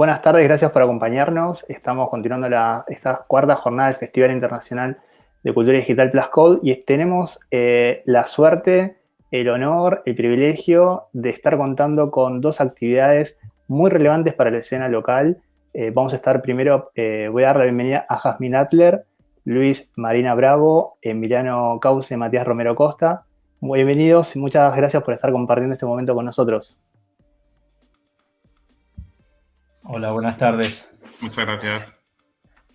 buenas tardes, gracias por acompañarnos. Estamos continuando esta cuarta jornada del Festival Internacional de Cultura Digital Plus Code y tenemos eh, la suerte, el honor, el privilegio de estar contando con dos actividades muy relevantes para la escena local. Eh, vamos a estar primero, eh, voy a dar la bienvenida a Jasmine Atler, Luis Marina Bravo, Emiliano Cauce, Matías Romero Costa. Bienvenidos y muchas gracias por estar compartiendo este momento con nosotros. Hola, buenas tardes. Muchas gracias.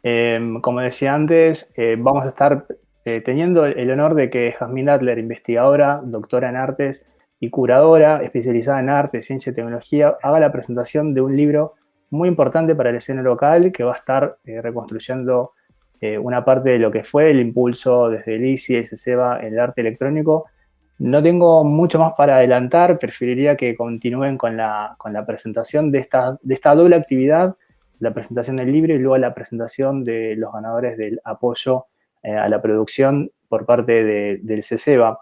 Em, como decía antes, eh, vamos a estar eh, teniendo el honor de que Jasmine Adler, investigadora, doctora en artes y curadora especializada en arte, ciencia y tecnología, haga la presentación de un libro muy importante para la escena local que va a estar eh, reconstruyendo una parte de lo que fue el impulso desde el ICI y el CECEBA en el arte electrónico no tengo mucho más para adelantar, preferiría que continúen con la, presentación de esta, de esta doble actividad, la presentación del libro y luego la presentación de los ganadores del apoyo eh, a la producción por parte del CECEBA.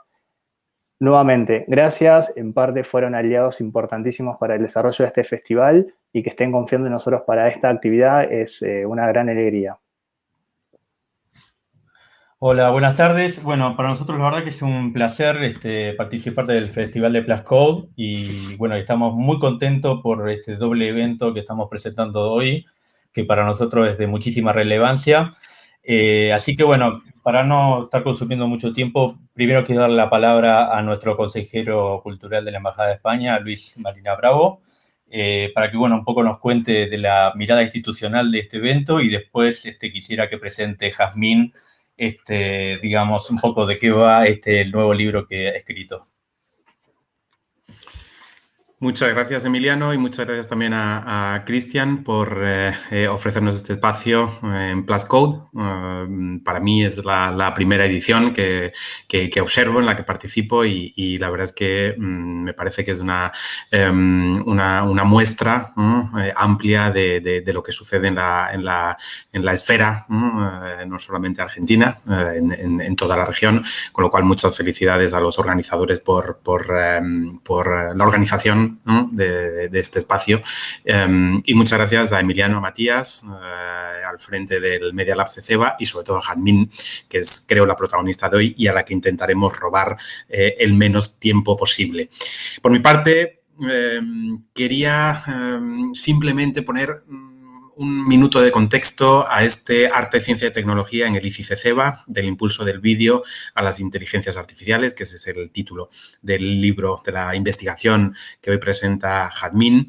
Nuevamente, gracias, en parte fueron aliados importantísimos para el desarrollo de este festival y que estén confiando en nosotros para esta actividad es eh, una gran alegría. Hola, buenas tardes. Bueno, para nosotros la verdad que es un placer este, participar del Festival de Plus Code y bueno, estamos muy contentos por este doble evento que estamos presentando hoy, que para nosotros es de muchísima relevancia. Eh, así que bueno, para no estar consumiendo mucho tiempo, primero quiero dar la palabra a nuestro consejero cultural de la Embajada de España, Luis Marina Bravo, eh, para que bueno, un poco nos cuente de la mirada institucional de este evento y después este, quisiera que presente Jazmín este, digamos, un poco de qué va este el nuevo libro que ha escrito. Muchas gracias, Emiliano, y muchas gracias también a, Cristian por eh, eh, ofrecernos este espacio eh, en Plus Code. para mí es la, primera edición que, observo, en la que participo y, la verdad es que mm, me parece que es una, em, una, muestra amplia de, lo que sucede en la, en la, en la esfera, no solamente argentina, en, toda la región, con lo cual muchas felicidades a los organizadores por, por, em, por la organización de, este espacio. Em, y muchas gracias a Emiliano Matías, eh, al frente del Media Lab CECEBA y sobre todo a Janmin, que es creo la protagonista de hoy y a la que intentaremos robar eh, el menos tiempo posible. Por mi parte, em, quería em, simplemente poner un minuto de contexto a este arte, ciencia y tecnología en el ICICEBA, del impulso del vídeo a las inteligencias artificiales, que ese es el título del libro de la investigación que hoy presenta Jadmin.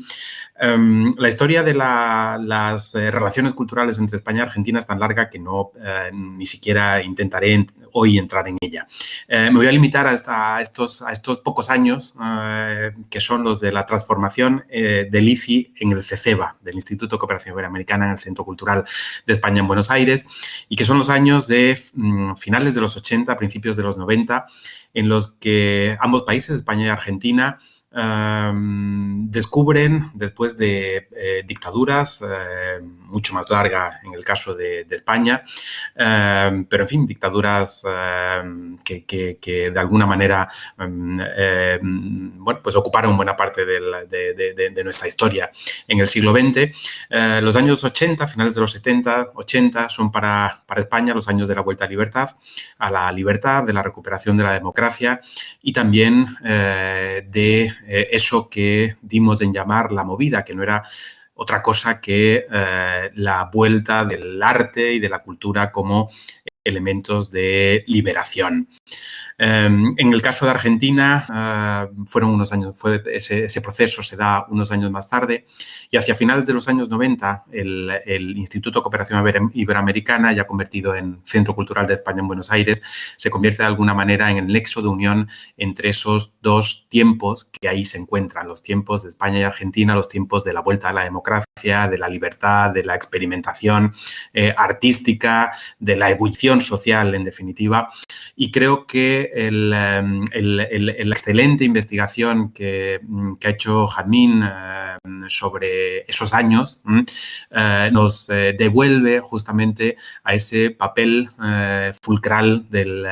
Em, la historia de las eh, relaciones culturales entre España y Argentina es tan larga que no eh, ni siquiera intentaré hoy entrar en ella. Eh, me voy a limitar a, estos, a estos pocos años que son los de la transformación del ICI en el CECEBA, del Instituto de Cooperación Iberoamericana en el Centro Cultural de España en Buenos Aires, y que son los años de mm, finales de los 80, principios de los 90, en los que ambos países, España y Argentina, descubren, después de eh, dictaduras, eh, mucho más larga en el caso de, España, pero en fin, dictaduras que, de alguna manera bueno, pues ocuparon buena parte de, nuestra historia en el siglo XX. Eh, los años 80, finales de los 70, 80, son para, para España los años de la vuelta a libertad, a la libertad, de la recuperación de la democracia y también de eh, eso que dimos en llamar la movida, que no era otra cosa que eh, la vuelta del arte y de la cultura como elementos de liberación. Em, en el caso de Argentina, eh, fueron unos años, ese, proceso se da unos años más tarde y hacia finales de los años 90 el, Instituto de Cooperación Iberoamericana, ya convertido en Centro Cultural de España en Buenos Aires, se convierte de alguna manera en el nexo de unión entre esos dos tiempos que ahí se encuentran, los tiempos de España y Argentina, los tiempos de la vuelta a la democracia, de la libertad, de la experimentación eh, artística, de la ebullición social, en definitiva. Y creo que Em, la excelente investigación que, mm, ha hecho Jadmin eh, sobre esos años mm, eh, nos eh, devuelve justamente a ese papel fulcral del,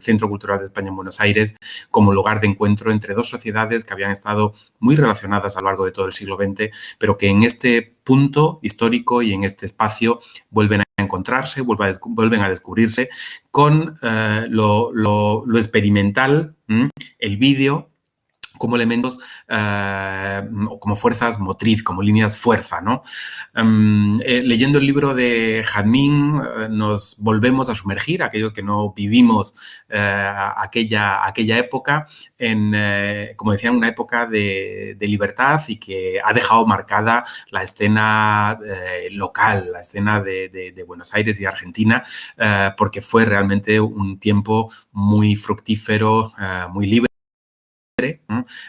Centro Cultural de España en Buenos Aires como lugar de encuentro entre dos sociedades que habían estado muy relacionadas a lo largo de todo el siglo XX, pero que en este punto histórico y en este espacio vuelven a encontrarse, vuelven a descubrirse con eh, lo, experimental, el vídeo, como elementos o como fuerzas motriz, como líneas fuerza. ¿no? Em, eh, leyendo el libro de Jadmin eh, nos volvemos a sumergir, aquellos que no vivimos aquella, aquella época, en, como decía, una época de, libertad y que ha dejado marcada la escena local, la escena de, Buenos Aires y Argentina, porque fue realmente un tiempo muy fructífero, muy libre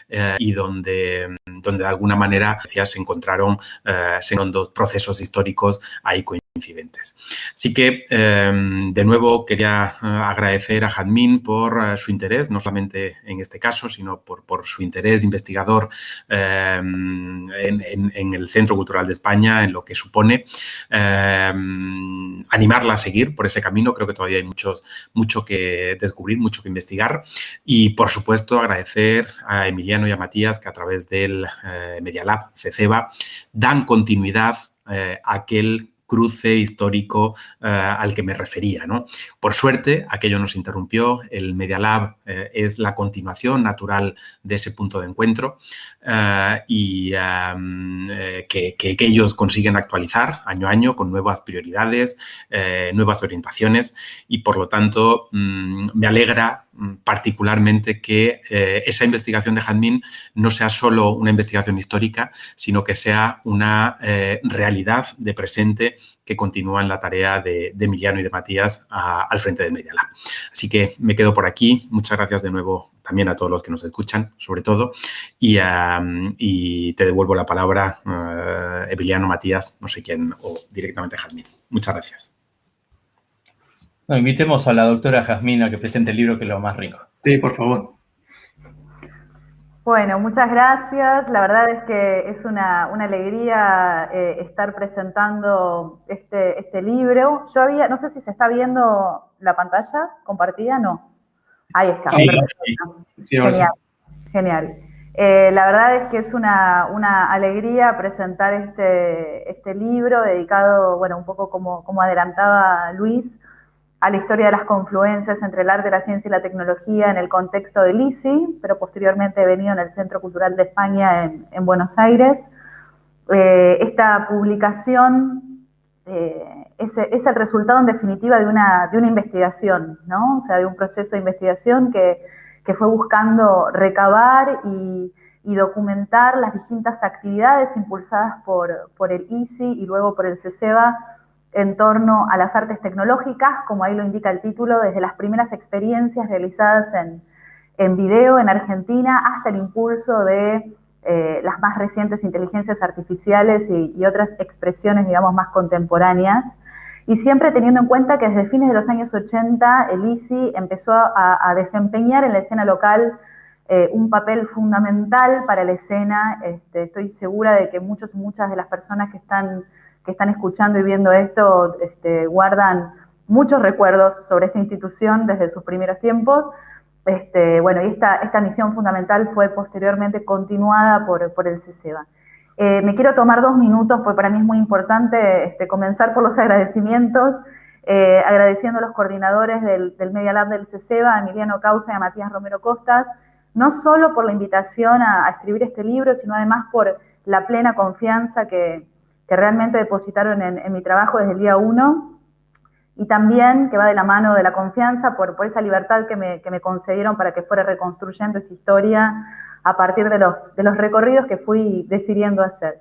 eh, y donde, donde de alguna manera se encontraron eh, dos procesos históricos ahí coincidentes. Así que, em, de nuevo, quería eh, agradecer a Jadmin por su interés, no solamente en este caso, sino por, su interés investigador em, en, el Centro Cultural de España, en lo que supone em, animarla a seguir por ese camino. Creo que todavía hay muchos, mucho que descubrir, mucho que investigar. Y, por supuesto, agradecer a Emiliano y a Matías que a través del eh, Media Lab CECEBA dan continuidad eh, a aquel cruce histórico eh, al que me refería. ¿no? Por suerte, aquello nos interrumpió, el Media Lab eh, es la continuación natural de ese punto de encuentro eh, y que, que, ellos consiguen actualizar año a año con nuevas prioridades, nuevas orientaciones y por lo tanto mm, me alegra particularmente que esa investigación de Jadmin no sea solo una investigación histórica, sino que sea una realidad de presente que continúan la tarea de, Emiliano y de Matías al frente de Medialab. Así que me quedo por aquí. Muchas gracias de nuevo también a todos los que nos escuchan, sobre todo. Y, te devuelvo la palabra, uh, Emiliano, Matías, no sé quién, o directamente Jazmín. Muchas gracias. Invitemos a la doctora Jazmín a que presente el libro, que es lo más rico. Sí, por favor. Bueno, muchas gracias. La verdad es que es una, alegría eh, estar presentando este, este libro. Yo había, no sé si se está viendo la pantalla compartida, no. Ahí está. genial, genial. Eh, la verdad es que es una, alegría presentar este, este libro dedicado, bueno, un poco como, como adelantaba Luis, a la historia de las confluencias entre el arte, la ciencia y la tecnología en el contexto del ICI, pero posteriormente he venido en el Centro Cultural de España en, Buenos Aires. Eh, esta publicación eh, es, el resultado en definitiva de una, de una investigación, ¿no? o sea, de un proceso de investigación que, fue buscando recabar y, documentar las distintas actividades impulsadas por, por el ICI y luego por el CECEBA en torno a las artes tecnológicas, como ahí lo indica el título, desde las primeras experiencias realizadas en, en video en Argentina hasta el impulso de eh, las más recientes inteligencias artificiales y, otras expresiones, digamos, más contemporáneas. Y siempre teniendo en cuenta que desde fines de los años 80 el ICI empezó a, desempeñar en la escena local eh, un papel fundamental para la escena. Este, estoy segura de que muchos y muchas de las personas que están que están escuchando y viendo esto este, guardan muchos recuerdos sobre esta institución desde sus primeros tiempos. Este, bueno, y esta, esta misión fundamental fue posteriormente continuada por, por el CECEBA. Eh, me quiero tomar dos minutos, porque para mí es muy importante este, comenzar por los agradecimientos, eh, agradeciendo a los coordinadores del, del, Media Lab del CECEBA, a Emiliano Causa y a Matías Romero Costas, no solo por la invitación a escribir este libro, sino además por la plena confianza que, que realmente depositaron en, mi trabajo desde el día uno y también que va de la mano de la confianza por, esa libertad que me, concedieron para que fuera reconstruyendo esta historia a partir de los, recorridos que fui decidiendo hacer.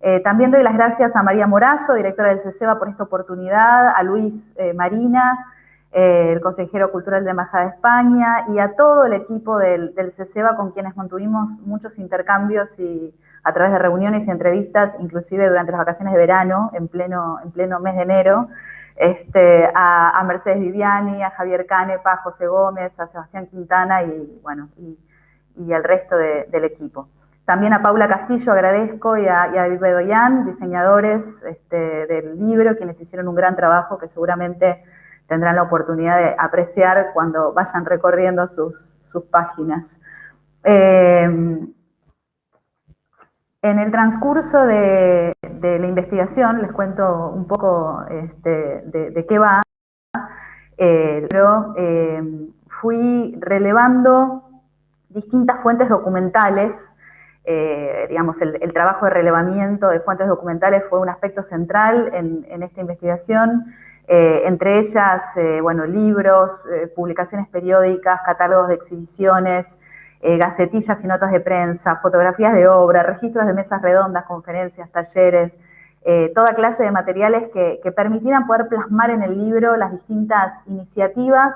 Eh, también doy las gracias a María Morazo, directora del CECEBA, por esta oportunidad, a Luis eh, Marina, eh, el consejero cultural de Embajada de España, y a todo el equipo del, del CECEBA con quienes mantuvimos muchos intercambios y, a través de reuniones y entrevistas, inclusive durante las vacaciones de verano, en pleno, en pleno mes de enero, este, a, Mercedes Viviani, a Javier Canepa, a José Gómez, a Sebastián Quintana y, bueno, y, al resto del equipo. También a Paula Castillo agradezco y a, y a David Bedoyan, diseñadores este, del libro, quienes hicieron un gran trabajo que seguramente tendrán la oportunidad de apreciar cuando vayan recorriendo sus, sus páginas. Eh, en el transcurso de, la investigación, les cuento un poco este, de, qué va, eh, pero eh, fui relevando distintas fuentes documentales, digamos, el, trabajo de relevamiento de fuentes documentales fue un aspecto central en, esta investigación, entre ellas, bueno, libros, publicaciones periódicas, catálogos de exhibiciones, eh, gacetillas y notas de prensa, fotografías de obra, registros de mesas redondas, conferencias, talleres, eh, toda clase de materiales que, permitieran poder plasmar en el libro las distintas iniciativas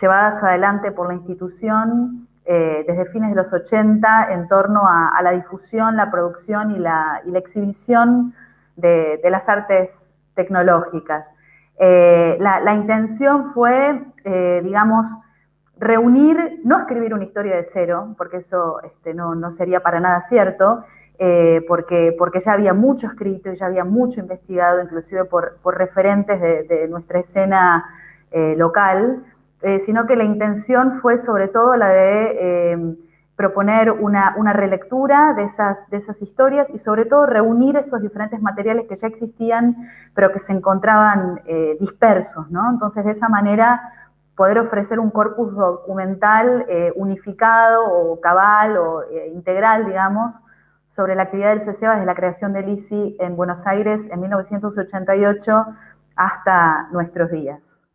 llevadas adelante por la institución eh, desde fines de los 80 en torno a, la difusión, la producción y la, exhibición de, las artes tecnológicas. La, la, intención fue, digamos, reunir, no escribir una historia de cero, porque eso este, no, sería para nada cierto, eh, porque, porque ya había mucho escrito y ya había mucho investigado, inclusive por, referentes de, nuestra escena eh, local, eh, sino que la intención fue sobre todo la de proponer una, relectura de esas, de esas historias y sobre todo reunir esos diferentes materiales que ya existían, pero que se encontraban dispersos, ¿no? Entonces, de esa manera poder ofrecer un corpus documental eh, unificado o cabal o eh, integral, digamos, sobre la actividad del CCEBA desde la creación del ICI en Buenos Aires en 1988 hasta nuestros días.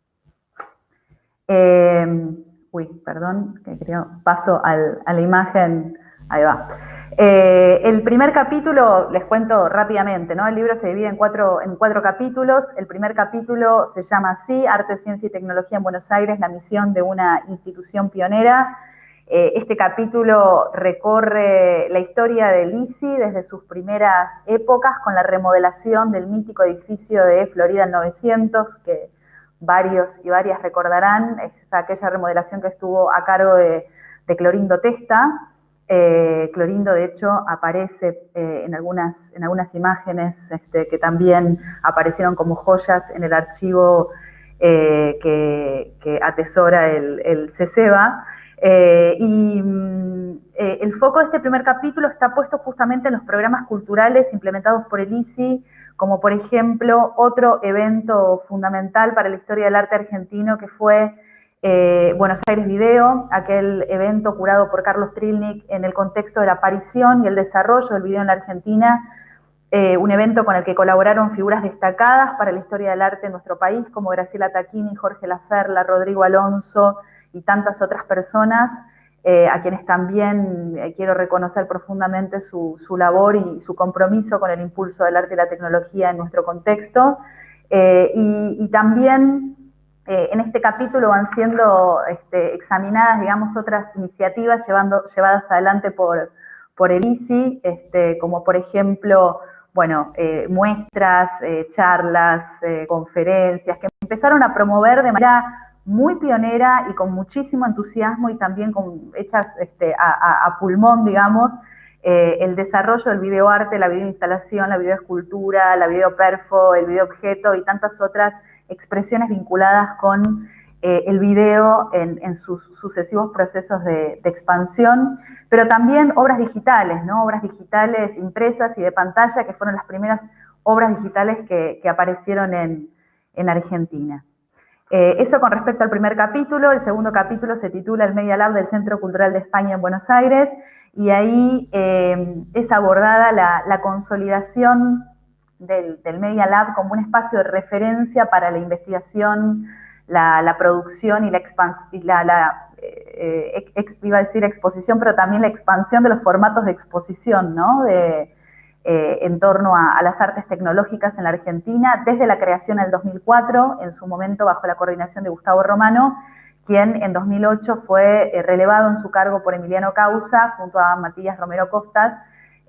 Em, uy, perdón, que creo, paso a la imagen, ahí va. Eh, el primer capítulo, les cuento rápidamente, ¿no? El libro se divide en cuatro, en cuatro capítulos. El primer capítulo se llama así, Arte, Ciencia y Tecnología en Buenos Aires, la misión de una institución pionera. Eh, este capítulo recorre la historia del ICI desde sus primeras épocas con la remodelación del mítico edificio de Florida 900, que varios y varias recordarán, es aquella remodelación que estuvo a cargo de, de Clorindo Testa. Eh, Clorindo, de hecho, aparece eh, en, algunas, en algunas imágenes este, que también aparecieron como joyas en el archivo eh, que, atesora el, el y mm, el foco de este primer capítulo está puesto justamente en los programas culturales implementados por el ICI, como por ejemplo otro evento fundamental para la historia del arte argentino que fue eh, Buenos Aires Video, aquel evento curado por Carlos Trilnik en el contexto de la aparición y el desarrollo del video en la Argentina, eh, un evento con el que colaboraron figuras destacadas para la historia del arte en nuestro país, como Graciela Taquini, Jorge Laferla, Rodrigo Alonso y tantas otras personas, eh, a quienes también quiero reconocer profundamente su, labor y su compromiso con el impulso del arte y la tecnología en nuestro contexto. y, y también eh, en este capítulo van siendo este, examinadas, digamos, otras iniciativas llevadas adelante por, el ICI, este, como por ejemplo, bueno, eh, muestras, eh, charlas, conferencias, que empezaron a promover de manera muy pionera y con muchísimo entusiasmo y también con, hechas este, a, pulmón, digamos, el desarrollo del videoarte, la videoinstalación, la videoescultura, la videoperfo, el videoobjeto y tantas otras expresiones vinculadas con eh, el video en, sus sucesivos procesos de, expansión, pero también obras digitales, ¿no? obras digitales impresas y de pantalla, que fueron las primeras obras digitales que, aparecieron en, Argentina. Eh, eso con respecto al primer capítulo, el segundo capítulo se titula El Media Lab del Centro Cultural de España en Buenos Aires, y ahí eh, es abordada la consolidación del, Media Lab como un espacio de referencia para la investigación, la, producción y la expansión, la, eh, iba a decir exposición, pero también la expansión de los formatos de exposición, ¿no? De, eh, en torno a, las artes tecnológicas en la Argentina, desde la creación del 2004, en su momento bajo la coordinación de Gustavo Romano, quien en 2008 fue eh, relevado en su cargo por Emiliano Causa, junto a Matías Romero Costas,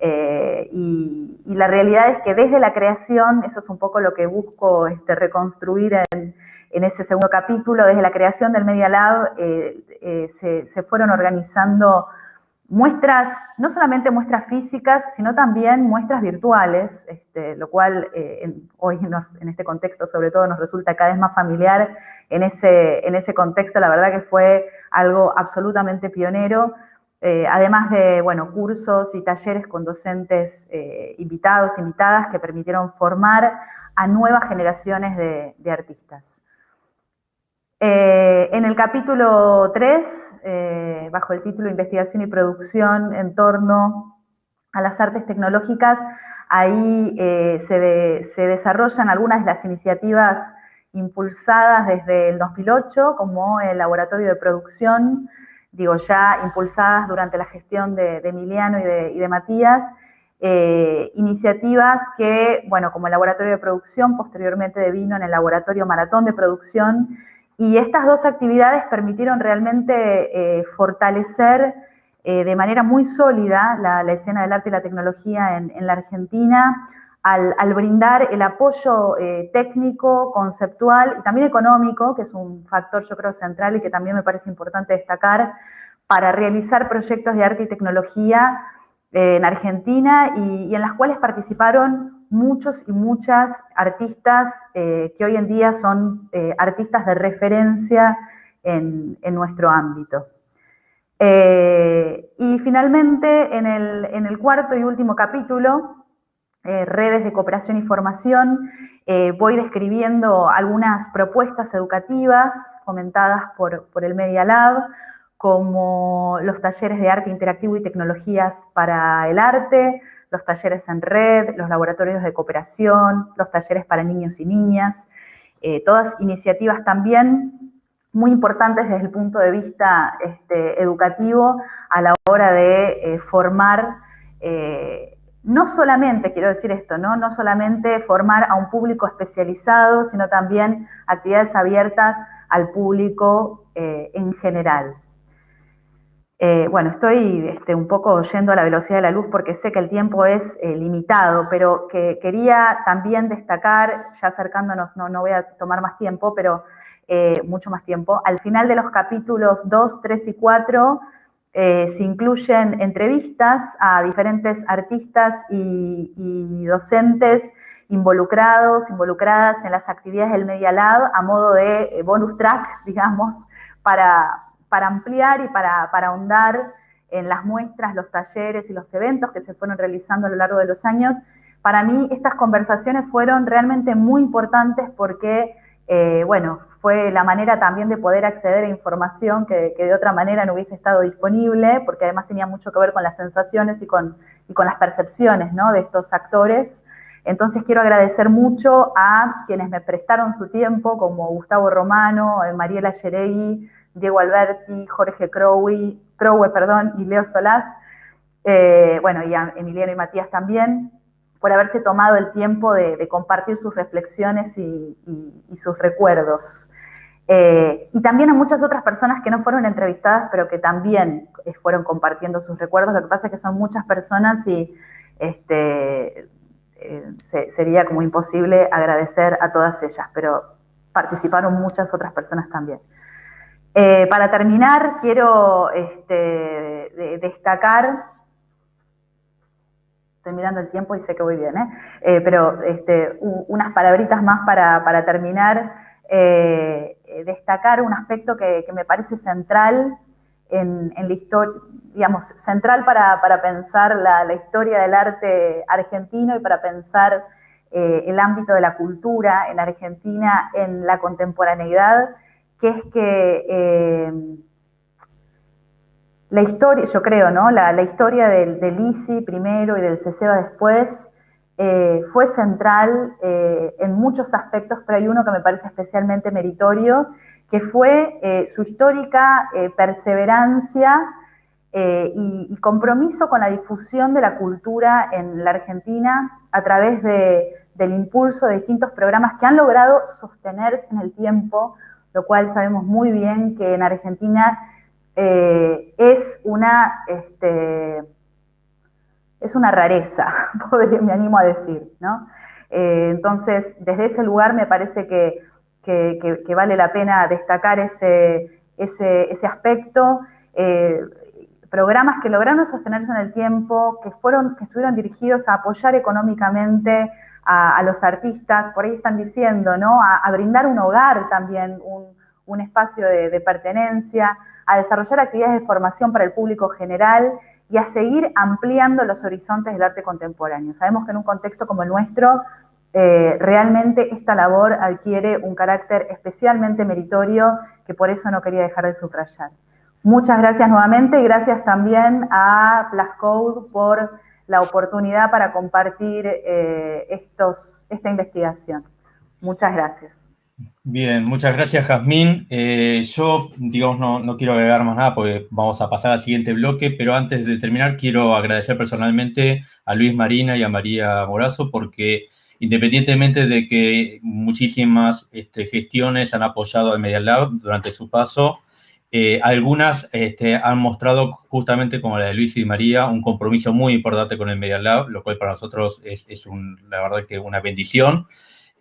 eh, y, la realidad es que desde la creación, eso es un poco lo que busco este, reconstruir en, ese segundo capítulo, desde la creación del Media Lab eh, eh, se, fueron organizando muestras, no solamente muestras físicas, sino también muestras virtuales, este, lo cual hoy en este contexto sobre todo nos resulta cada vez más familiar. En ese, en ese contexto la verdad que fue algo absolutamente pionero eh, además de, bueno, cursos y talleres con docentes invitados, invitadas, que permitieron formar a nuevas generaciones de, artistas. en el capítulo 3, bajo el título Investigación y Producción en torno a las artes tecnológicas, ahí se desarrollan algunas de las iniciativas impulsadas desde el 2008 como el laboratorio de producción, digo ya impulsadas durante la gestión de, Emiliano y de, Matías, eh, iniciativas que, bueno, como el laboratorio de producción, posteriormente devino en el laboratorio maratón de producción, y estas dos actividades permitieron realmente eh, fortalecer eh, de manera muy sólida la, escena del arte y la tecnología en la Argentina, al, brindar el apoyo eh, técnico, conceptual y también económico, que es un factor yo creo central y que también me parece importante destacar, para realizar proyectos de arte y tecnología eh, en Argentina y, en las cuales participaron muchos y muchas artistas eh, que hoy en día son artistas de referencia en, nuestro ámbito. y finalmente, en el cuarto y último capítulo, eh, redes de cooperación y formación, eh, voy describiendo algunas propuestas educativas fomentadas por, el Media Lab, como los talleres de arte interactivo y tecnologías para el arte, los talleres en red, los laboratorios de cooperación, los talleres para niños y niñas, eh, todas iniciativas también muy importantes desde el punto de vista este, educativo a la hora de formar no solamente, quiero decir esto, ¿no? no solamente formar a un público especializado, sino también actividades abiertas al público eh, en general. Eh, bueno, estoy este, un poco yendo a la velocidad de la luz porque sé que el tiempo es eh, limitado, pero que quería también destacar, ya acercándonos, no, no voy a tomar más tiempo, pero mucho más tiempo, al final de los capítulos 2, 3 y 4 eh, se incluyen entrevistas a diferentes artistas y, docentes involucrados, involucradas en las actividades del Media Lab a modo de eh, bonus track, digamos, para, ampliar y para, ahondar en las muestras, los talleres y los eventos que se fueron realizando a lo largo de los años. Para mí estas conversaciones fueron realmente muy importantes porque, eh, bueno, fue la manera también de poder acceder a información que, de otra manera no hubiese estado disponible, porque además tenía mucho que ver con las sensaciones y con, con las percepciones de estos actores. Entonces quiero agradecer mucho a quienes me prestaron su tiempo, como Gustavo Romano, eh, Mariela Yeregui, Diego Alberti, Jorge Crowe, perdón, y Leo Solás, eh, bueno, y a Emiliano y Matías también, por haberse tomado el tiempo de, compartir sus reflexiones y, sus recuerdos. Eh, y también a muchas otras personas que no fueron entrevistadas, pero que también eh, fueron compartiendo sus recuerdos. Lo que pasa es que son muchas personas y este, eh, sería como imposible agradecer a todas ellas, pero participaron muchas otras personas también. para terminar, quiero este, destacar estoy mirando el tiempo y sé que voy bien, ¿eh? Eh, pero este, unas palabritas más para, terminar. Eh, destacar un aspecto que, me parece central en, la historia, digamos, central para, pensar la, historia del arte argentino y para pensar el ámbito de la cultura en Argentina en la contemporaneidad, que es que la historia, yo creo, ¿no? La, historia del, del, ICI primero y del CESEBA después eh, fue central eh, en muchos aspectos, pero hay uno que me parece especialmente meritorio, que fue eh, su histórica perseverancia y, compromiso con la difusión de la cultura en la Argentina a través del impulso de distintos programas que han logrado sostenerse en el tiempo, lo cual sabemos muy bien que en Argentina eh, es una, este, es una rareza, me animo a decir, ¿no? Eh, entonces, desde ese lugar me parece que, vale la pena destacar ese, ese, aspecto. Eh, programas que lograron sostenerse en el tiempo, que, fueron, que estuvieron dirigidos a apoyar económicamente a, los artistas, por ahí están diciendo, ¿no? A, brindar un hogar también, un, espacio de, de pertenencia, a desarrollar actividades de formación para el público general y a seguir ampliando los horizontes del arte contemporáneo. Sabemos que en un contexto como el nuestro, eh, realmente esta labor adquiere un carácter especialmente meritorio que por eso no quería dejar de subrayar. Muchas gracias nuevamente y gracias también a Plascode por la oportunidad para compartir eh, esta investigación. Muchas gracias. Bien, muchas gracias, Jazmín. Eh, yo, digamos, no, no, quiero agregar más nada porque vamos a pasar al siguiente bloque, pero antes de terminar quiero agradecer personalmente a Luis Marina y a María Morazo porque independientemente de que muchísimas este, gestiones han apoyado al Media Lab durante su paso, eh, algunas este, han mostrado justamente como la de Luis y María un compromiso muy importante con el Media Lab, lo cual para nosotros es, es un, la verdad que una bendición.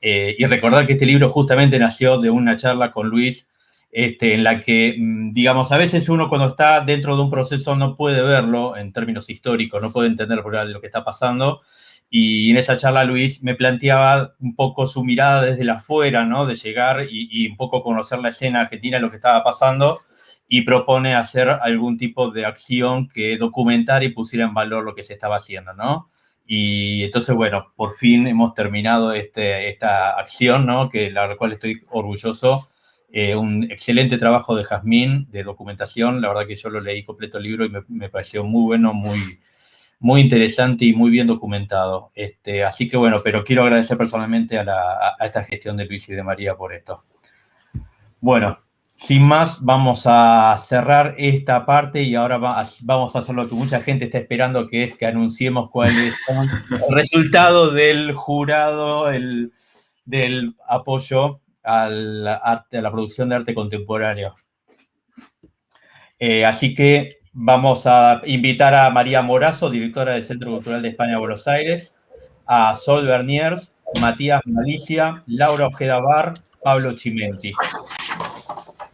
Eh, y recordar que este libro justamente nació de una charla con Luis este, en la que, mm, digamos, a veces uno cuando está dentro de un proceso no puede verlo en términos históricos, no puede entender lo que está pasando. Y en esa charla Luis me planteaba un poco su mirada desde la afuera, ¿no? De llegar y, un poco conocer la escena argentina, lo que estaba pasando, y propone hacer algún tipo de acción que documentara y pusiera en valor lo que se estaba haciendo, ¿no? Y entonces, bueno, por fin hemos terminado este, esta acción, ¿no? Que la cual estoy orgulloso. Eh, un excelente trabajo de Jazmín, de documentación. La verdad que yo lo leí completo el libro y me, me pareció muy bueno, muy, muy interesante y muy bien documentado. Este, así que bueno, pero quiero agradecer personalmente a, la, a esta gestión de Luis y de María por esto. Bueno, sin más, vamos a cerrar esta parte y ahora vamos a hacer lo que mucha gente está esperando, que es que anunciemos cuál es el resultado del jurado el, del apoyo al arte, a la producción de arte contemporáneo. Eh, así que vamos a invitar a María Morazo, directora del Centro Cultural de España, Buenos Aires, a Sol Berniers, Matías Malicia, Laura Ojeda Bar, Pablo Chimenti.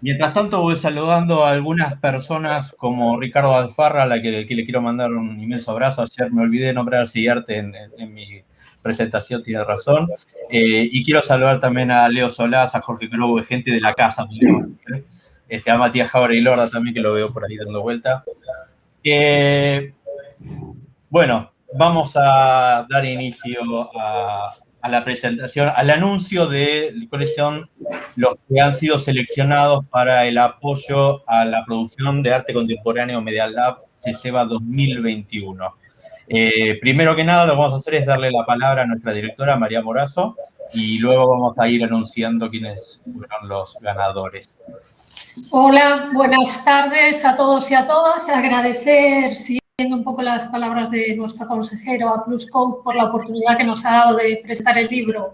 Mientras tanto voy saludando a algunas personas como Ricardo Alfarra, a la que, le quiero mandar un inmenso abrazo. Ayer me olvidé de nombrar al siguiente en, mi presentación, tiene razón. Eh, y quiero saludar también a Leo Solás, a Jorge Grobo, gente de la casa, este, a Matías Jabra y Lorda también, que lo veo por ahí dando vuelta. Eh, bueno, vamos a dar inicio a, a la presentación, al anuncio de cuáles son los que han sido seleccionados para el apoyo a la producción de arte contemporáneo Media Lab lleva 2021. Eh, primero que nada, lo que vamos a hacer es darle la palabra a nuestra directora, María Morazo, y luego vamos a ir anunciando quiénes fueron los ganadores. Hola, buenas tardes a todos y a todas. Agradecer, si un poco las palabras de nuestro consejero a Pluscode por la oportunidad que nos ha dado de presentar el libro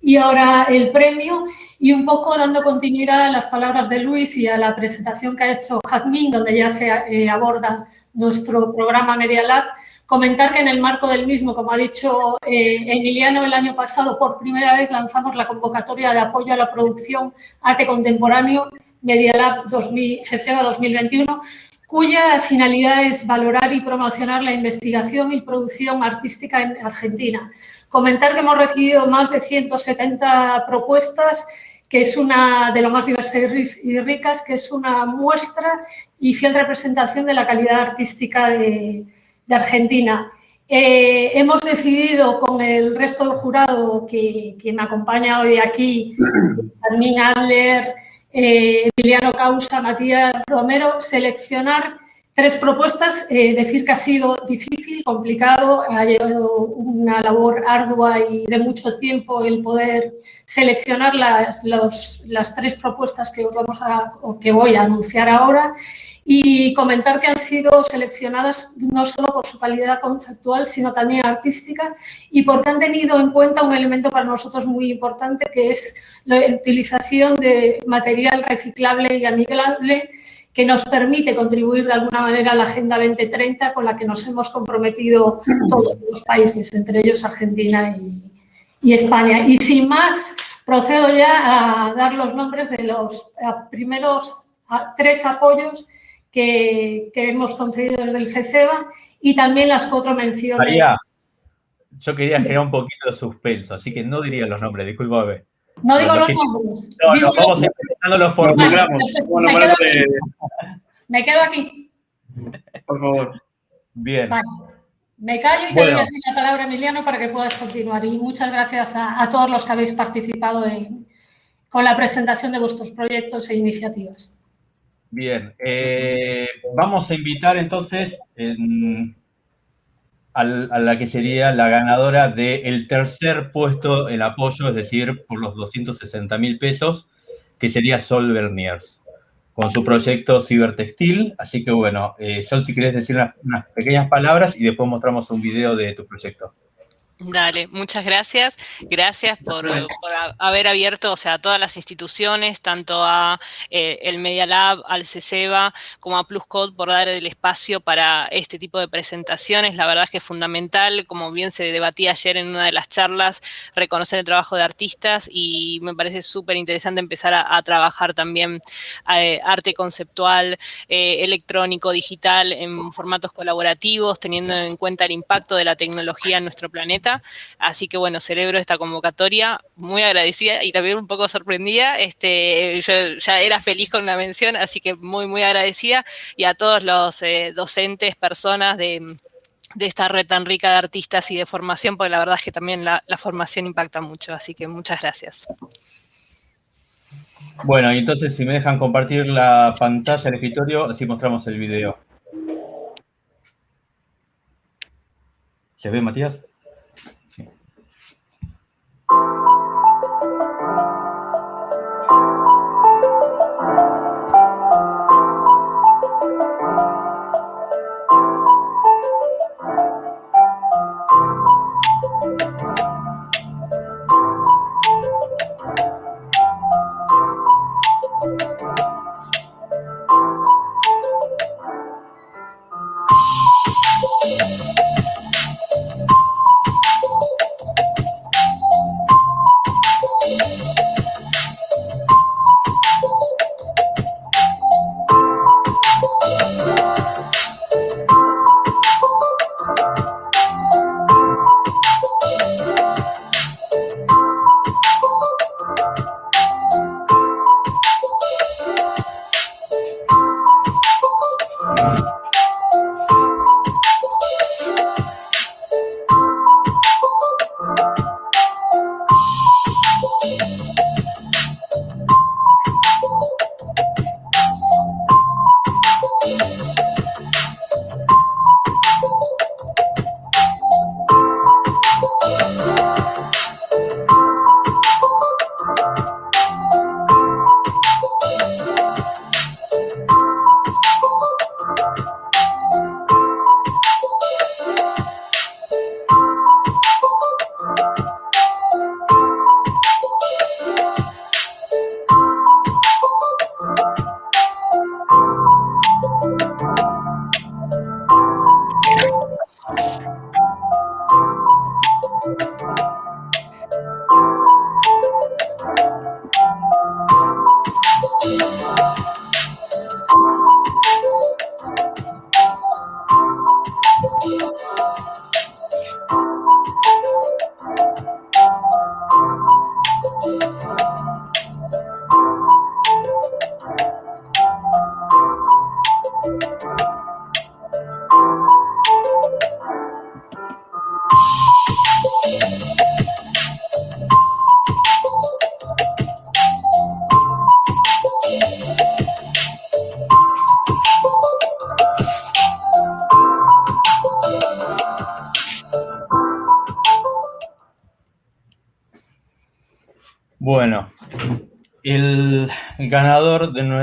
y ahora el premio y un poco dando continuidad a las palabras de Luis y a la presentación que ha hecho Jazmín, donde ya se eh, aborda nuestro programa Media Lab, comentar que en el marco del mismo, como ha dicho eh, Emiliano, el año pasado por primera vez lanzamos la convocatoria de apoyo a la producción arte contemporáneo Media Lab 2000, 2021 cuya finalidad es valorar y promocionar la investigación y producción artística en Argentina. Comentar que hemos recibido más de 170 propuestas, que es una de lo más diversas y ricas, que es una muestra y fiel representación de la calidad artística de, Argentina. Eh, hemos decidido con el resto del jurado que, que me acompaña hoy aquí, Carmín Adler, eh, Emiliano Causa, Matías Romero, seleccionar tres propuestas, eh, decir que ha sido difícil, complicado, ha llevado una labor ardua y de mucho tiempo el poder seleccionar las, tres propuestas que, os vamos a, que voy a anunciar ahora y comentar que han sido seleccionadas no solo por su calidad conceptual, sino también artística y porque han tenido en cuenta un elemento para nosotros muy importante, que es la utilización de material reciclable y amigable que nos permite contribuir de alguna manera a la Agenda 2030 con la que nos hemos comprometido todos los países, entre ellos Argentina y, y España. Y sin más, procedo ya a dar los nombres de los primeros tres apoyos que, que hemos concedido desde el FECEBA y también las cuatro menciones. María, yo quería generar un poquito de suspenso, así que no diría los nombres, discúlpame. No digo los nombres. No, digo no, vamos presentándolos por programa. Bueno, bueno, Me quedo aquí. Por favor. Bien. Me callo y te doy a la palabra, Emiliano, para que puedas continuar. Y muchas gracias a, todos los que habéis participado con la presentación de vuestros proyectos e iniciativas. Bien. Eh, vamos a invitar entonces a la que sería la ganadora del tercer puesto en apoyo, es decir, por los 260 mil pesos, que sería Sol Berniers con su proyecto Cibertextil. Así que bueno, eh, Sol, si querés decir unas, pequeñas palabras y después mostramos un video de tu proyecto. Dale, muchas gracias. Gracias por, haber abierto, o sea, a todas las instituciones, tanto a eh, el Media Lab, al CESEBA, como a PlusCode por dar el espacio para este tipo de presentaciones. La verdad es que es fundamental, como bien se debatía ayer en una de las charlas, reconocer el trabajo de artistas y me parece súper interesante empezar a, trabajar también eh, arte conceptual, eh, electrónico, digital, en formatos colaborativos, teniendo en cuenta el impacto de la tecnología en nuestro planeta Así que bueno, celebro esta convocatoria, muy agradecida y también un poco sorprendida. Este, yo ya era feliz con la mención, así que muy, muy agradecida. Y a todos los eh, docentes, personas de, esta red tan rica de artistas y de formación, porque la verdad es que también la, formación impacta mucho, así que muchas gracias. Bueno, y entonces si me dejan compartir la pantalla del escritorio, así mostramos el video. ¿Se ve, Matías?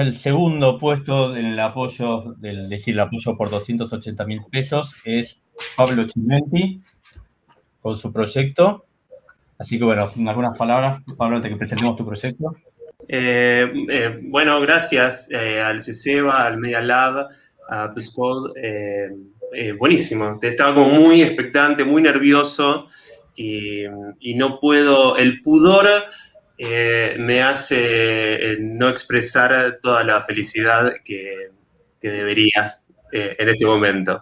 Del segundo puesto en el apoyo, del decir, el apoyo por 280 mil pesos es Pablo Chimenti con su proyecto. Así que bueno, algunas palabras, Pablo, antes que presentemos tu proyecto. Eh, eh, bueno, gracias eh, al CECEBA, al Media Lab, a PlusCode. buenísimo, estaba como muy expectante, muy nervioso y, y no puedo, el pudor eh, me hace eh, no expresar toda la felicidad que, debería eh, en este momento.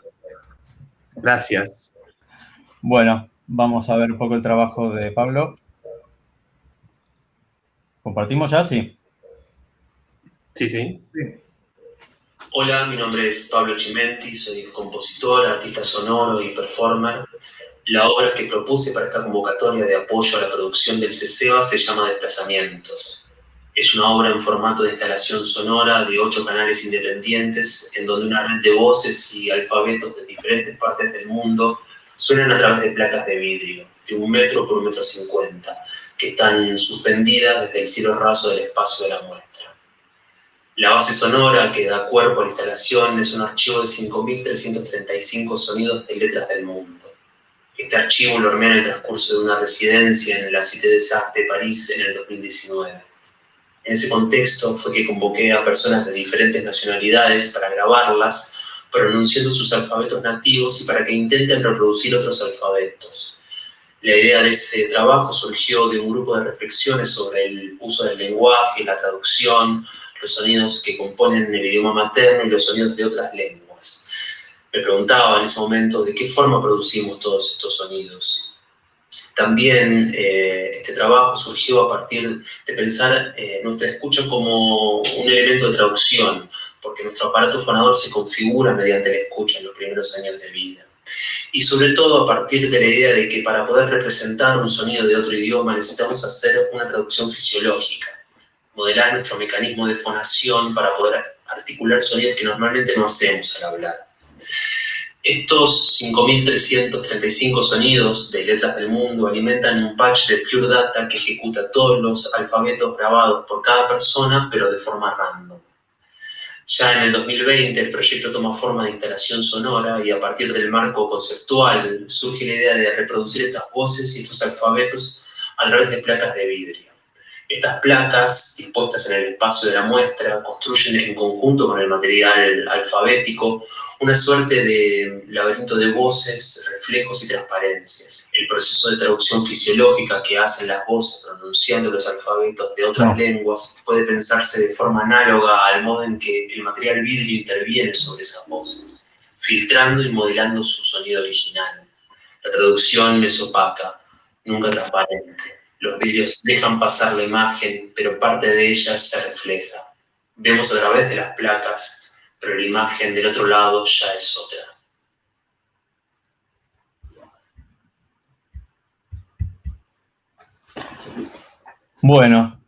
Gracias. Bueno, vamos a ver un poco el trabajo de Pablo. ¿Compartimos ya? Sí. Sí, sí. Hola, mi nombre es Pablo Chimenti, soy compositor, artista sonoro y performer. La obra que propuse para esta convocatoria de apoyo a la producción del CESEBA se llama Desplazamientos. Es una obra en formato de instalación sonora de ocho canales independientes, en donde una red de voces y alfabetos de diferentes partes del mundo suenan a través de placas de vidrio, de un metro por un metro cincuenta, que están suspendidas desde el cielo raso del espacio de la muestra. La base sonora que da cuerpo a la instalación es un archivo de 5.335 sonidos de letras del mundo. Este archivo lo armé en el transcurso de una residencia en la Cité des Arts de París en el 2019. En ese contexto fue que convoqué a personas de diferentes nacionalidades para grabarlas, pronunciando sus alfabetos nativos y para que intenten reproducir otros alfabetos. La idea de ese trabajo surgió de un grupo de reflexiones sobre el uso del lenguaje, la traducción, los sonidos que componen el idioma materno y los sonidos de otras lenguas. Me preguntaba en ese momento de qué forma producimos todos estos sonidos. También eh, este trabajo surgió a partir de pensar eh, nuestra escucha como un elemento de traducción, porque nuestro aparato fonador se configura mediante la escucha en los primeros años de vida. Y sobre todo a partir de la idea de que para poder representar un sonido de otro idioma necesitamos hacer una traducción fisiológica modelar nuestro mecanismo de fonación para poder articular sonidos que normalmente no hacemos al hablar. Estos 5.335 sonidos de letras del mundo alimentan un patch de Pure Data que ejecuta todos los alfabetos grabados por cada persona, pero de forma random. Ya en el 2020 el proyecto toma forma de instalación sonora y a partir del marco conceptual surge la idea de reproducir estas voces y estos alfabetos a través de placas de vidrio. Estas placas, dispuestas en el espacio de la muestra, construyen en conjunto con el material alfabético una suerte de laberinto de voces, reflejos y transparencias. El proceso de traducción fisiológica que hacen las voces pronunciando los alfabetos de otras lenguas puede pensarse de forma análoga al modo en que el material vidrio interviene sobre esas voces, filtrando y modelando su sonido original. La traducción es opaca, nunca transparente. Los vidrios dejan pasar la imagen, pero parte de ella se refleja. Vemos a través de las placas, pero la imagen del otro lado ya es otra. Bueno,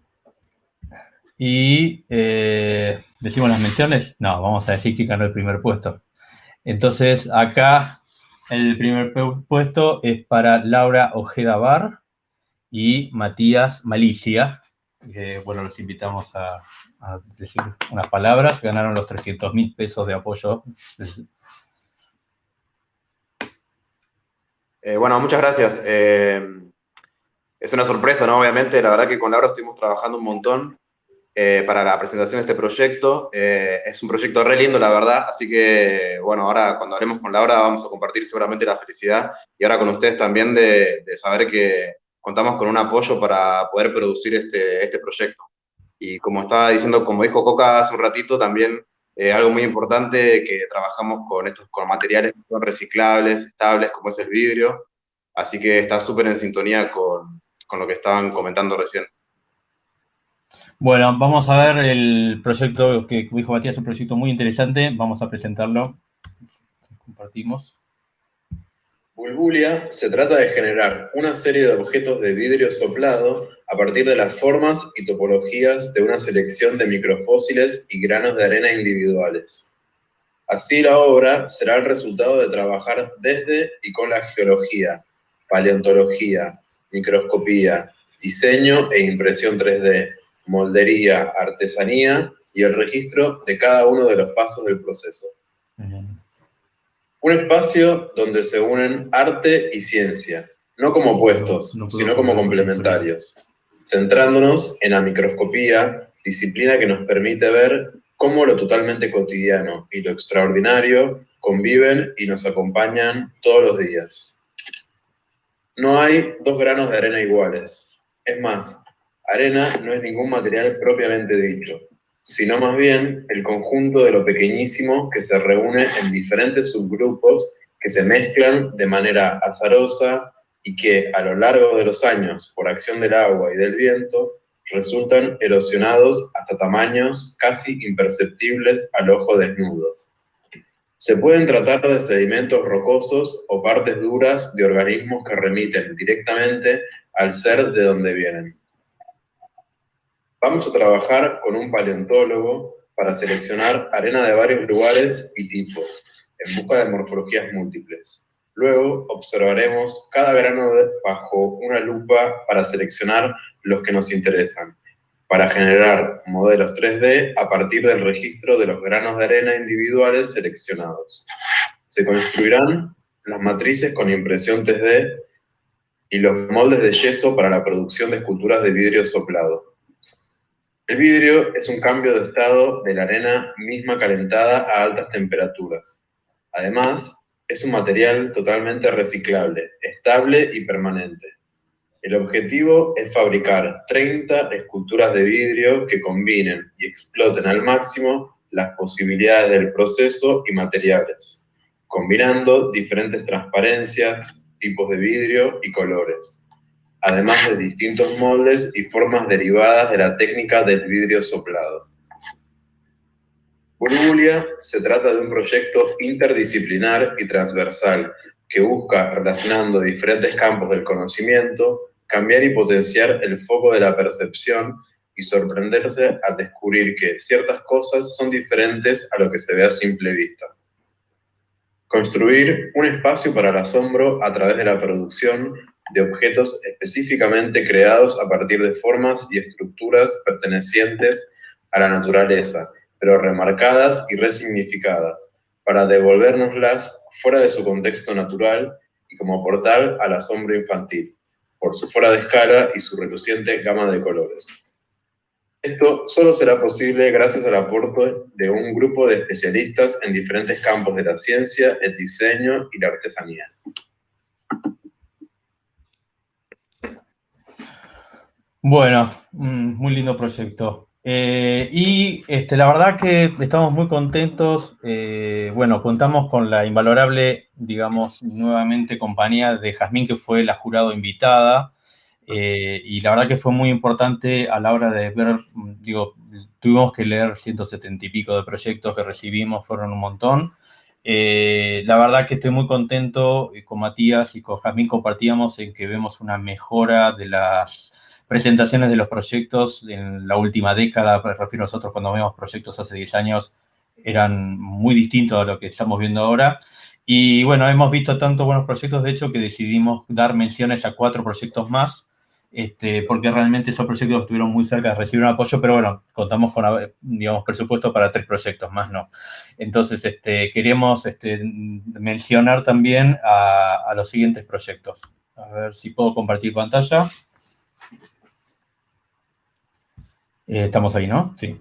y eh, decimos las menciones. No, vamos a decir que ganó el primer puesto. Entonces, acá el primer puesto es para Laura Ojeda Bar y Matías Malicia. bueno, los invitamos a, decir unas palabras. Ganaron los 300 mil pesos de apoyo. Eh, bueno, muchas gracias. Eh, es una sorpresa, ¿no? Obviamente, la verdad que con Laura estuvimos trabajando un montón eh, para la presentación de este proyecto. es un proyecto re lindo, la verdad, así que, bueno, ahora cuando hablemos con Laura vamos a compartir seguramente la felicidad y ahora con ustedes también de saber que, contamos con un apoyo para poder producir este, este proyecto. Y como estaba diciendo, como dijo Coca hace un ratito, también eh, algo muy importante que trabajamos con estos con materiales que son reciclables, estables, como es el vidrio. Así que está súper en sintonía con, con lo que estaban comentando recién. Bueno, vamos a ver el proyecto que dijo Matías, un proyecto muy interesante. Vamos a presentarlo. Compartimos. Bulbulia se trata de generar una serie de objetos de vidrio soplado a partir de las formas y topologías de una selección de microfósiles y granos de arena individuales. Así la obra será el resultado de trabajar desde y con la geología, paleontología, microscopía, diseño e impresión 3D, moldería, artesanía y el registro de cada uno de los pasos del proceso. Un espacio donde se unen arte y ciencia, no como opuestos, sino como complementarios, centrándonos en la microscopía, disciplina que nos permite ver cómo lo totalmente cotidiano y lo extraordinario conviven y nos acompañan todos los días. No hay dos granos de arena iguales. Es más, arena no es ningún material propiamente dicho sino más bien el conjunto de lo pequeñísimo que se reúne en diferentes subgrupos que se mezclan de manera azarosa y que a lo largo de los años, por acción del agua y del viento, resultan erosionados hasta tamaños casi imperceptibles al ojo desnudo. Se pueden tratar de sedimentos rocosos o partes duras de organismos que remiten directamente al ser de donde vienen. Vamos a trabajar con un paleontólogo para seleccionar arena de varios lugares y tipos, en busca de morfologías múltiples. Luego observaremos cada grano bajo una lupa para seleccionar los que nos interesan, para generar modelos 3D a partir del registro de los granos de arena individuales seleccionados. Se construirán las matrices con impresión 3D y los moldes de yeso para la producción de esculturas de vidrio soplado. El vidrio es un cambio de estado de la arena misma calentada a altas temperaturas. Además, es un material totalmente reciclable, estable y permanente. El objetivo es fabricar 30 esculturas de vidrio que combinen y exploten al máximo las posibilidades del proceso y materiales, combinando diferentes transparencias, tipos de vidrio y colores, además de distintos moldes y formas derivadas de la técnica del vidrio soplado. Burbulia se trata de un proyecto interdisciplinar y transversal que busca, relacionando diferentes campos del conocimiento, cambiar y potenciar el foco de la percepción y sorprenderse al descubrir que ciertas cosas son diferentes a lo que se ve a simple vista. Construir un espacio para el asombro a través de la producción de objetos específicamente creados a partir de formas y estructuras pertenecientes a la naturaleza, pero remarcadas y resignificadas, para devolvernoslas fuera de su contexto natural y como portal al asombro infantil por su fuera de escala y su reluciente gama de colores. Esto solo será posible gracias al aporte de un grupo de especialistas en diferentes campos de la ciencia, el diseño y la artesanía. Bueno, muy lindo proyecto. Eh, y este, la verdad que estamos muy contentos. Eh, bueno, contamos con la invalorable, digamos, nuevamente compañía de Jazmín, que fue la jurado invitada. Eh, y la verdad que fue muy importante a la hora de ver, digo, tuvimos que leer 170 y pico de proyectos que recibimos, fueron un montón. la verdad que estoy muy contento con Matías y con Jazmín compartíamos en que vemos una mejora de las presentaciones de los proyectos en la última década, me refiero a nosotros cuando vemos proyectos hace 10 años, eran muy distintos a lo que estamos viendo ahora. Y bueno, hemos visto tantos buenos proyectos, de hecho, que decidimos dar menciones a cuatro proyectos más, este, porque realmente esos proyectos estuvieron muy cerca de recibir un apoyo, pero bueno, contamos con, digamos, presupuesto para tres proyectos más, ¿no? Entonces, este, queremos este, mencionar también a, a los siguientes proyectos. A ver si puedo compartir pantalla. Eh, estamos ahí, ¿no? Sí.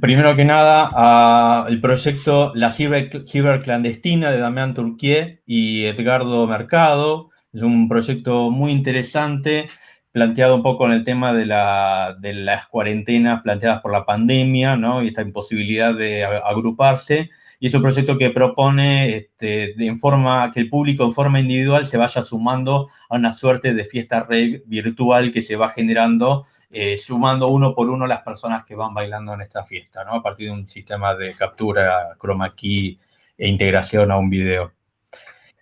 Primero que nada, el proyecto La Ciberclandestina de Damián Turquier y Edgardo Mercado. Es un proyecto muy interesante, planteado un poco en el tema de, las cuarentenas planteadas por la pandemia, ¿no? Y esta imposibilidad de agruparse. Y es un proyecto que propone este, en forma, que el público en forma individual se vaya sumando a una suerte de fiesta virtual que se va generando eh, sumando uno por uno las personas que van bailando en esta fiesta, ¿no? A partir de un sistema de captura, chroma key e integración a un video.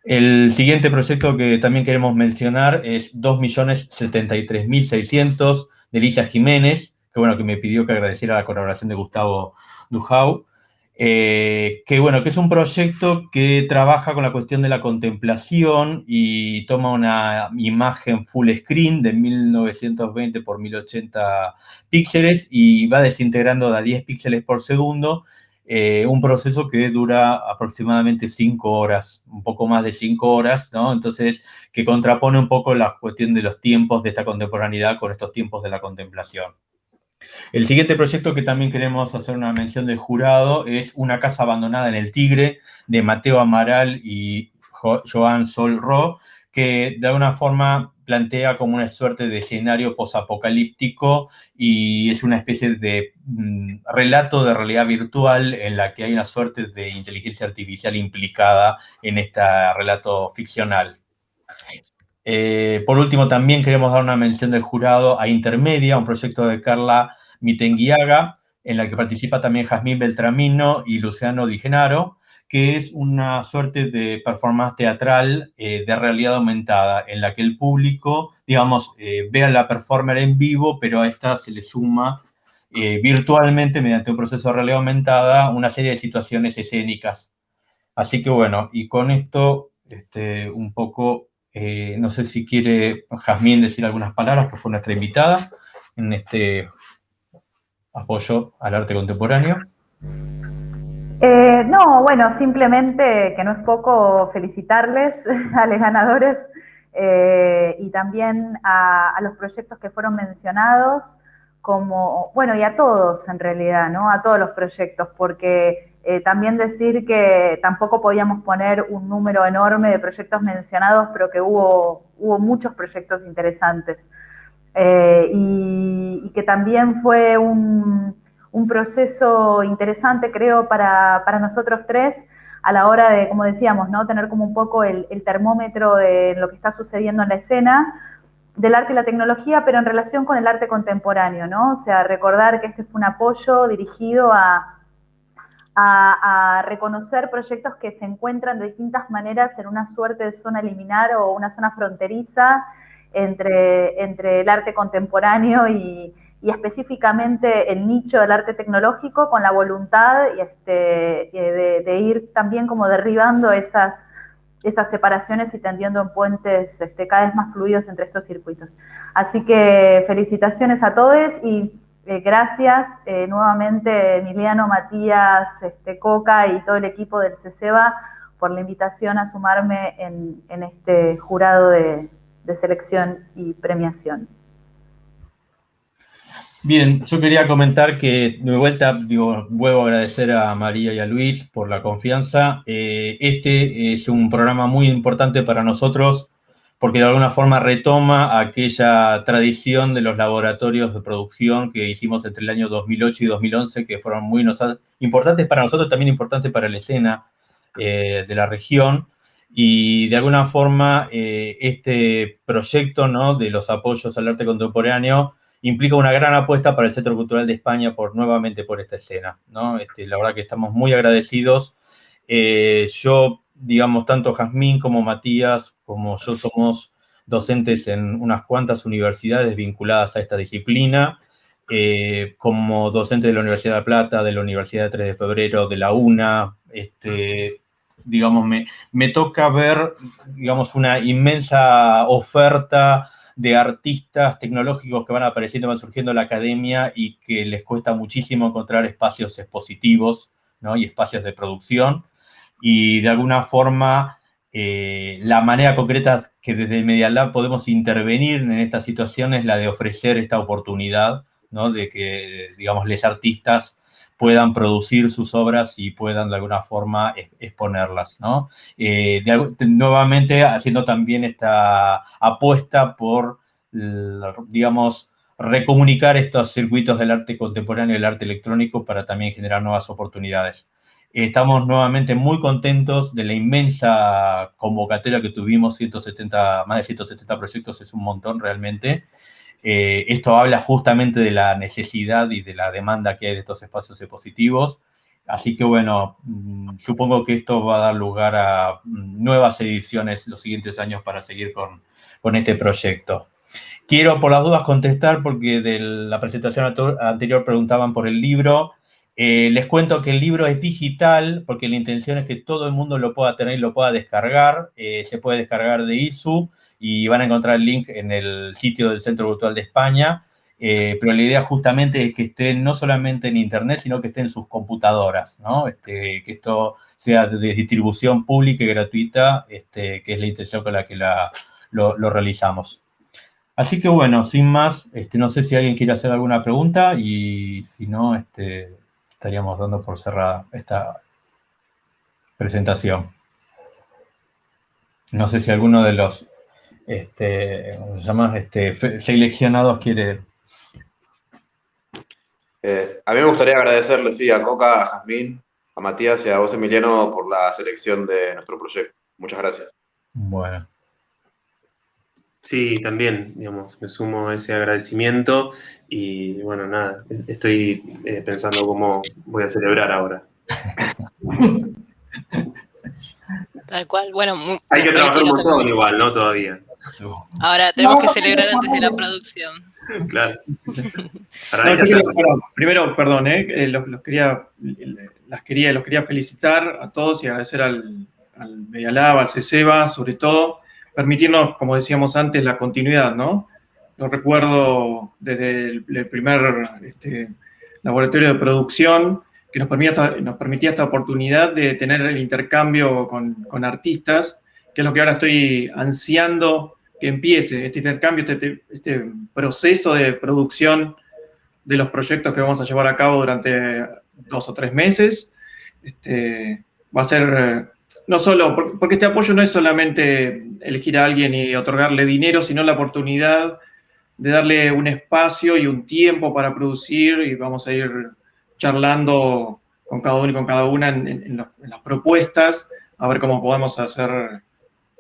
El siguiente proyecto que también queremos mencionar es 2.073.600 de Lisa Jiménez, que bueno, que me pidió que agradeciera la colaboración de Gustavo Dujau. Eh, que bueno, que es un proyecto que trabaja con la cuestión de la contemplación y toma una imagen full screen de 1920 por 1080 píxeles y va desintegrando de 10 píxeles por segundo, eh, un proceso que dura aproximadamente 5 horas, un poco más de 5 horas, ¿no? Entonces, que contrapone un poco la cuestión de los tiempos de esta contemporaneidad con estos tiempos de la contemplación. El siguiente proyecto que también queremos hacer una mención del jurado es Una casa abandonada en el Tigre, de Mateo Amaral y Joan Solro, que de alguna forma plantea como una suerte de escenario posapocalíptico y es una especie de mm, relato de realidad virtual en la que hay una suerte de inteligencia artificial implicada en este relato ficcional. Eh, por último, también queremos dar una mención del jurado a Intermedia, un proyecto de Carla Mitenguiaga, en la que participa también Jazmín Beltramino y Luciano Di Genaro, que es una suerte de performance teatral eh, de realidad aumentada, en la que el público, digamos, eh, ve a la performer en vivo, pero a esta se le suma eh, virtualmente, mediante un proceso de realidad aumentada, una serie de situaciones escénicas. Así que bueno, y con esto, este, un poco, no sé si quiere Jazmín decir algunas palabras, que fue nuestra invitada en este apoyo al arte contemporáneo. Eh, no, bueno, simplemente que no es poco felicitarles a los ganadores eh, y también a, los proyectos que fueron mencionados, como, bueno, y a todos en realidad, ¿no? A todos los proyectos, porque eh, también decir que tampoco podíamos poner un número enorme de proyectos mencionados, pero que hubo, hubo muchos proyectos interesantes. y que también fue un, un proceso interesante, creo, para, nosotros tres a la hora de, como decíamos, ¿no? tener como un poco el, termómetro de lo que está sucediendo en la escena del arte y la tecnología, pero en relación con el arte contemporáneo, ¿no? O sea, recordar que este fue un apoyo dirigido a, a, reconocer proyectos que se encuentran de distintas maneras en una suerte de zona liminar o una zona fronteriza entre, entre el arte contemporáneo y, y específicamente el nicho del arte tecnológico con la voluntad este, de, ir también como derribando esas, esas separaciones y tendiendo en puentes este, cada vez más fluidos entre estos circuitos. Así que felicitaciones a todos y eh, gracias eh, nuevamente Emiliano, Matías, este, Coca y todo el equipo del CECEBA por la invitación a sumarme en, este jurado de selección y premiación. Bien, yo quería comentar que de vuelta, digo, vuelvo a agradecer a María y a Luis por la confianza. Eh, este es un programa muy importante para nosotros porque de alguna forma retoma aquella tradición de los laboratorios de producción que hicimos entre el año 2008 y 2011, que fueron muy importantes para nosotros, también importantes para la escena eh, de la región. Y de alguna forma, eh, este proyecto ¿no? de los apoyos al arte contemporáneo implica una gran apuesta para el Centro Cultural de España por nuevamente por esta escena. Este, la verdad que estamos muy agradecidos. Eh, yo, digamos, tanto Jazmín como Matías, como yo somos docentes en unas cuantas universidades vinculadas a esta disciplina, eh, como docente de la Universidad de La Plata, de la Universidad de 3 de Febrero, de la UNA, este, digamos, me, me toca ver, digamos, una inmensa oferta de artistas tecnológicos que van apareciendo, van surgiendo en la academia y que les cuesta muchísimo encontrar espacios expositivos ¿no? y espacios de producción. Y de alguna forma, eh, la manera concreta que desde Media Lab podemos intervenir en esta situación es la de ofrecer esta oportunidad, ¿no? de que, digamos, los artistas puedan producir sus obras y puedan de alguna forma exponerlas, ¿no? Eh, nuevamente haciendo también esta apuesta por, digamos, recomunicar estos circuitos del arte contemporáneo y del arte electrónico para también generar nuevas oportunidades. Estamos nuevamente muy contentos de la inmensa convocatoria que tuvimos, 170, más de 170 proyectos, es un montón realmente. Eh, esto habla justamente de la necesidad y de la demanda que hay de estos espacios expositivos. Así que bueno, mm, supongo que esto va a dar lugar a mm, nuevas ediciones los siguientes años para seguir con, con este proyecto. Quiero por las dudas contestar porque de la presentación anterior preguntaban por el libro. Eh, les cuento que el libro es digital porque la intención es que todo el mundo lo pueda tener y lo pueda descargar. Eh, se puede descargar de ISU y van a encontrar el link en el sitio del Centro Virtual de España. Eh, pero la idea justamente es que esté no solamente en Internet, sino que esté en sus computadoras, ¿no? Este, que esto sea de distribución pública y gratuita, este, que es la intención con la que lo, realizamos. Así que bueno, sin más, este, no sé si alguien quiere hacer alguna pregunta y si no, estaríamos dando por cerrada esta presentación. No sé si alguno de los este, ¿cómo se llama? Este, seleccionados quiere... Eh, a mí me gustaría agradecerle, sí, a Coca, a Jazmín, a Matías y a vos, Emiliano, por la selección de nuestro proyecto. Muchas gracias. Bueno. Sí, también, digamos, me sumo a ese agradecimiento y bueno, nada, estoy eh, pensando cómo voy a celebrar ahora. Tal cual, bueno. Hay que trabajar un montón igual, ¿no? Todavía. Ahora tenemos que celebrar antes de la producción. Claro. primero, perdón, ¿eh? los, quería, las quería, los quería felicitar a todos y agradecer al, al Medialab, al CECEBA, sobre todo, permitirnos, como decíamos antes, la continuidad, ¿no? Lo recuerdo desde el, primer este, laboratorio de producción que nos permitía, nos permitía esta oportunidad de tener el intercambio con, artistas, que es lo que ahora estoy ansiando que empiece, este intercambio, este, este, proceso de producción de los proyectos que vamos a llevar a cabo durante dos o tres meses. Este, va a ser no solo, porque este apoyo no es solamente elegir a alguien y otorgarle dinero, sino la oportunidad de darle un espacio y un tiempo para producir y vamos a ir charlando con cada uno y con cada una en, las propuestas, a ver cómo podemos hacer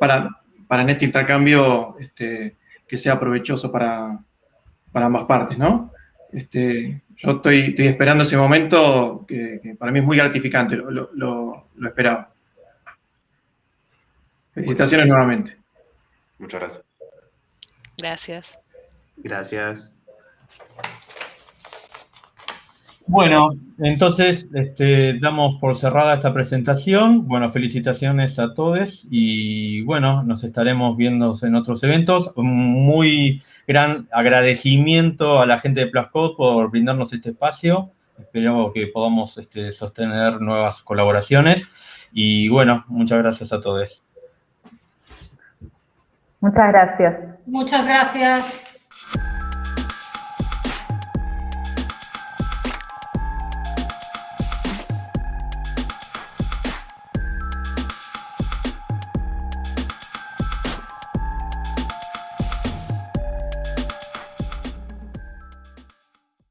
para, para en este intercambio este, que sea provechoso para, ambas partes, ¿no? Este, yo estoy, esperando ese momento que, para mí es muy gratificante, lo esperaba. Felicitaciones nuevamente. Muchas gracias. Gracias. Gracias. Bueno, entonces este, damos por cerrada esta presentación. Bueno, felicitaciones a todos y bueno, nos estaremos viendo en otros eventos. Un muy gran agradecimiento a la gente de Plascode por brindarnos este espacio. Espero que podamos este, sostener nuevas colaboraciones. Y bueno, muchas gracias a todos. Muchas gracias. Muchas gracias.